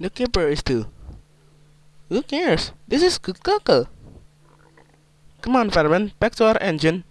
The keeper is too. Who cares? This is good cocoa. Come on, fireman, back to our engine.